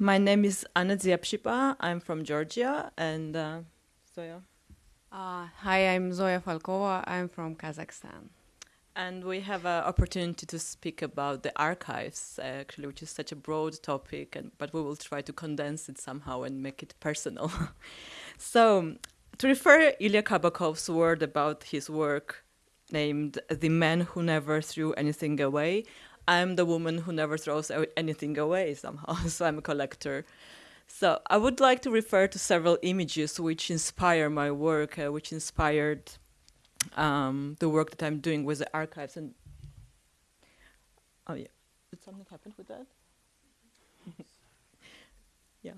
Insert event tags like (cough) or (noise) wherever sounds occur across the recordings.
My name is Anna Dziapshipa. I'm from Georgia, and uh, Zoya. Uh, hi, I'm Zoya Falkova. I'm from Kazakhstan. And we have an opportunity to speak about the archives, actually, which is such a broad topic, and, but we will try to condense it somehow and make it personal. (laughs) so, to refer Ilya Kabakov's word about his work named The Man Who Never Threw Anything Away, I'm the woman who never throws anything away somehow, (laughs) so I'm a collector. So I would like to refer to several images which inspire my work, uh, which inspired um, the work that I'm doing with the archives. And oh yeah, did something happen with that? (laughs) yeah.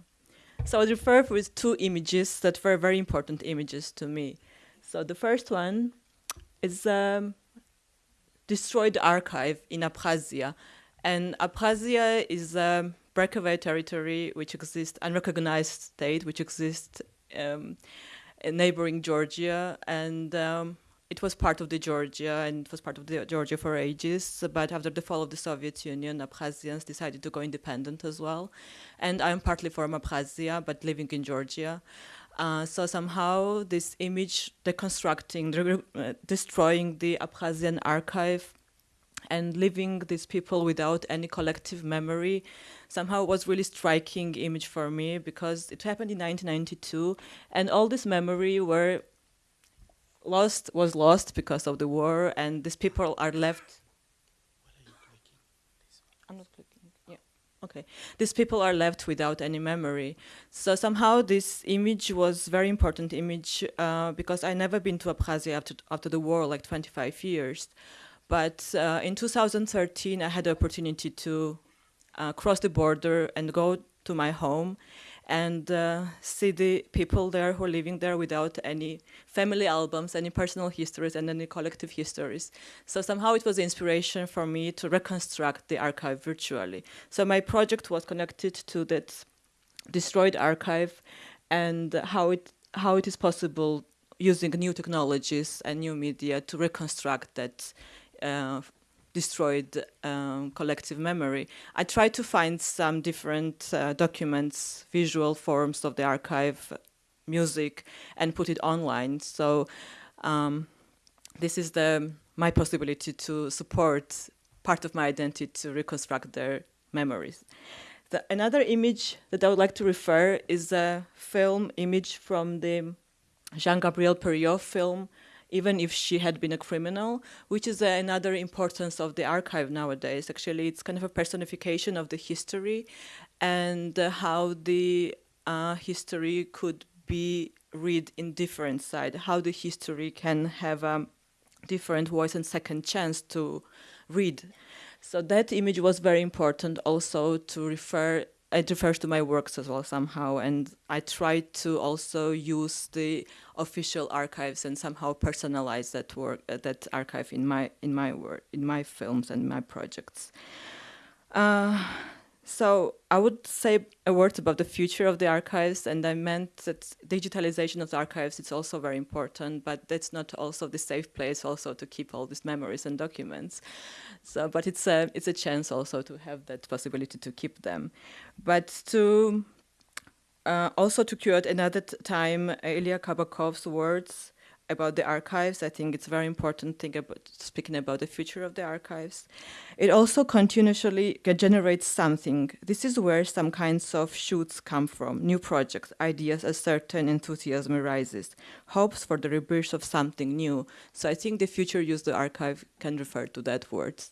So I would refer with two images that were very important images to me. So the first one is um, destroyed archive in Abkhazia. And Abkhazia is a breakaway territory which exists, unrecognized state which exists um, in neighboring Georgia. And um, it was part of the Georgia and it was part of the Georgia for ages. But after the fall of the Soviet Union, Abkhazians decided to go independent as well. And I'm partly from Abkhazia, but living in Georgia. Uh, so somehow this image deconstructing, uh, destroying the Abkhazian archive and leaving these people without any collective memory somehow was really striking image for me because it happened in 1992 and all this memory were lost was lost because of the war and these people are left I'm not clicking. Okay, these people are left without any memory. So somehow this image was very important image uh, because I never been to Abkhazia after, after the war, like 25 years. But uh, in 2013, I had the opportunity to uh, cross the border and go to my home and uh, see the people there who are living there without any family albums, any personal histories, and any collective histories. So somehow it was inspiration for me to reconstruct the archive virtually. So my project was connected to that destroyed archive and how it, how it is possible using new technologies and new media to reconstruct that uh, destroyed um, collective memory. I tried to find some different uh, documents, visual forms of the archive, music, and put it online. So um, this is the my possibility to support part of my identity to reconstruct their memories. The, another image that I would like to refer is a film image from the Jean-Gabriel Periot film, even if she had been a criminal, which is another importance of the archive nowadays. Actually, it's kind of a personification of the history and uh, how the uh, history could be read in different side, how the history can have a different voice and second chance to read. So that image was very important also to refer it refers to my works as well somehow and I try to also use the official archives and somehow personalize that work uh, that archive in my in my work in my films and my projects. Uh, so I would say a word about the future of the archives, and I meant that digitalization of the archives is also very important, but that's not also the safe place also to keep all these memories and documents. So, but it's a, it's a chance also to have that possibility to keep them. But to uh, also to quote another time Ilya Kabakov's words, about the archives. I think it's a very important thing about speaking about the future of the archives. It also continuously generates something. This is where some kinds of shoots come from, new projects, ideas, a certain enthusiasm arises, hopes for the rebirth of something new. So I think the future use the archive can refer to that words.